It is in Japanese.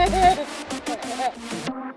ハハハハ。